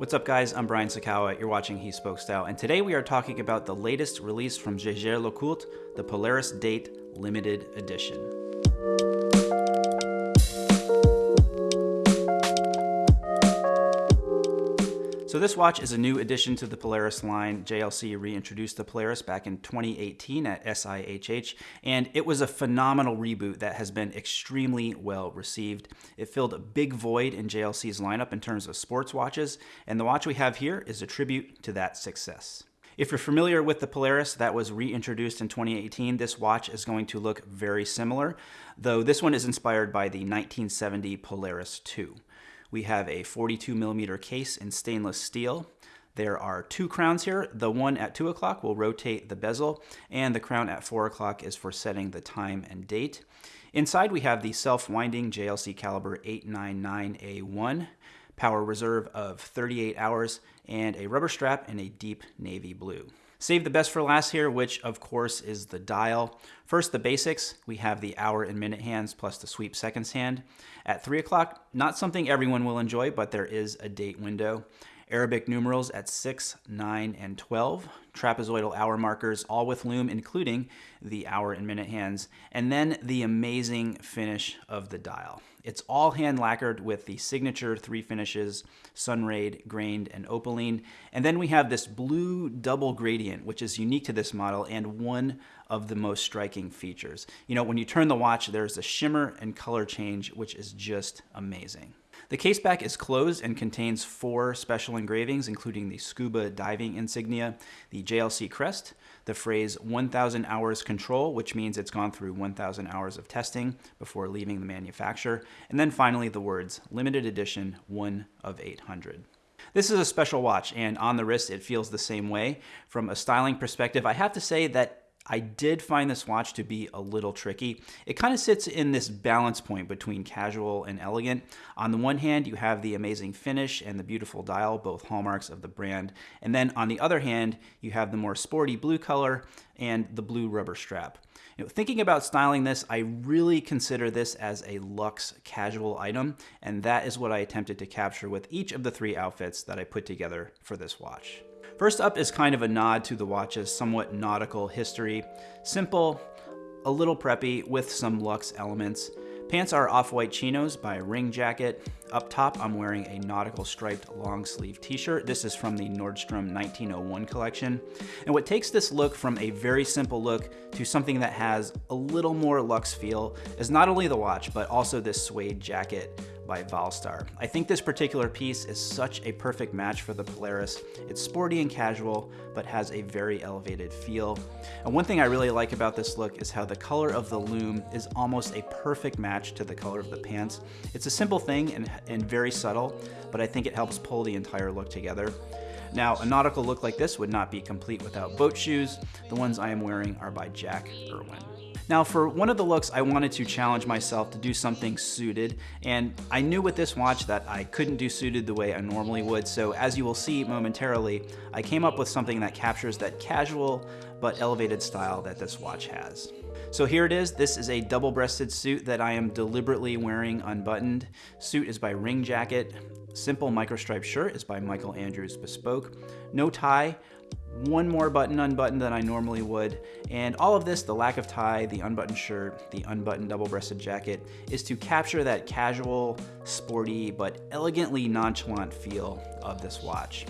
What's up guys, I'm Brian Sacawa, you're watching He Spoke Style, and today we are talking about the latest release from Jaeger-LeCoultre, the Polaris Date Limited Edition. So this watch is a new addition to the Polaris line. JLC reintroduced the Polaris back in 2018 at SIHH, and it was a phenomenal reboot that has been extremely well received. It filled a big void in JLC's lineup in terms of sports watches, and the watch we have here is a tribute to that success. If you're familiar with the Polaris that was reintroduced in 2018, this watch is going to look very similar, though this one is inspired by the 1970 Polaris 2. We have a 42 millimeter case in stainless steel. There are two crowns here. The one at 2 o'clock will rotate the bezel, and the crown at 4 o'clock is for setting the time and date. Inside we have the self-winding JLC caliber 899A1, power reserve of 38 hours, and a rubber strap in a deep navy blue. Save the best for last here, which of course is the dial. First, the basics. We have the hour and minute hands plus the sweep seconds hand. At 3 o'clock, not something everyone will enjoy, but there is a date window. Arabic numerals at 6, 9, and 12. Trapezoidal hour markers, all with lume, including the hour and minute hands. And then the amazing finish of the dial. It's all hand lacquered with the signature three finishes, Sunraid, Grained, and Opaline. And then we have this blue double gradient, which is unique to this model and one of the most striking features. You know, when you turn the watch, there's a shimmer and color change, which is just amazing. The caseback is closed and contains four special engravings, including the scuba diving insignia, the JLC crest, the phrase 1000 hours control, which means it's gone through 1000 hours of testing before leaving the manufacturer, and then finally the words limited edition 1 of 800. This is a special watch, and on the wrist it feels the same way. From a styling perspective, I have to say that I did find this watch to be a little tricky. It kind of sits in this balance point between casual and elegant. On the one hand, you have the amazing finish and the beautiful dial, both hallmarks of the brand. And then on the other hand, you have the more sporty blue color and the blue rubber strap. You know, thinking about styling this, I really consider this as a luxe casual item, and that is what I attempted to capture with each of the three outfits that I put together for this watch. First up is kind of a nod to the watch's somewhat nautical history. Simple, a little preppy with some luxe elements. Pants are off-white chinos by Ring Jacket. Up top, I'm wearing a nautical striped long sleeve t-shirt. This is from the Nordstrom 1901 collection. And what takes this look from a very simple look to something that has a little more luxe feel is not only the watch, but also this suede jacket by Valstar. I think this particular piece is such a perfect match for the Polaris. It's sporty and casual, but has a very elevated feel. And one thing I really like about this look is how the color of the lume is almost a perfect match to the color of the pants. It's a simple thing and, and very subtle, but I think it helps pull the entire look together. Now, a nautical look like this would not be complete without boat shoes. The ones I am wearing are by Jack Erwin. Now for one of the looks, I wanted to challenge myself to do something suited, and I knew with this watch that I couldn't do suited the way I normally would, so as you will see momentarily, I came up with something that captures that casual but elevated style that this watch has. So here it is. This is a double-breasted suit that I am deliberately wearing unbuttoned. Suit is by Ring Jacket. Simple microstripe shirt is by Michael Andrews Bespoke. No tie, one more button unbuttoned than I normally would. And all of this, the lack of tie, the unbuttoned shirt, the unbuttoned double-breasted jacket, is to capture that casual, sporty, but elegantly nonchalant feel of this watch.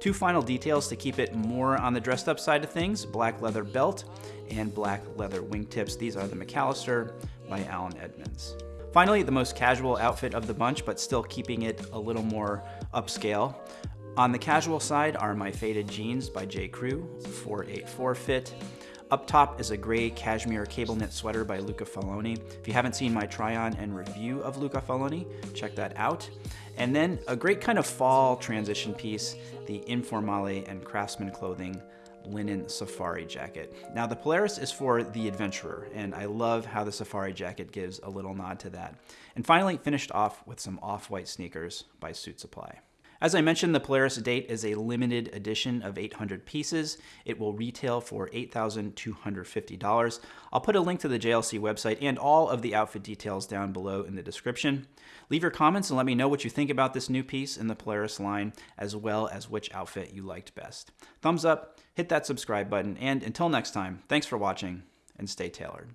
Two final details to keep it more on the dressed up side of things, black leather belt and black leather wingtips. These are the McAllister by Allen Edmonds. Finally, the most casual outfit of the bunch, but still keeping it a little more upscale. On the casual side are my faded jeans by J. Crew, 484 fit. Up top is a gray cashmere cable knit sweater by Luca Faloni. If you haven't seen my try on and review of Luca Faloni, check that out. And then a great kind of fall transition piece, the Informale and Craftsman clothing linen safari jacket. Now the Polaris is for the adventurer, and I love how the safari jacket gives a little nod to that. And finally, finished off with some off-white sneakers by Suit Supply. As I mentioned, the Polaris Date is a limited edition of 800 pieces. It will retail for $8,250. I'll put a link to the JLC website and all of the outfit details down below in the description. Leave your comments and let me know what you think about this new piece in the Polaris line, as well as which outfit you liked best. Thumbs up, hit that subscribe button, and until next time, thanks for watching and stay tailored.